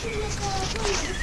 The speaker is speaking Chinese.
是那个做泥